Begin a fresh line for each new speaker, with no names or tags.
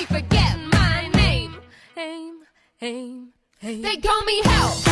they forget my name. Aim, aim, aim. They call me help.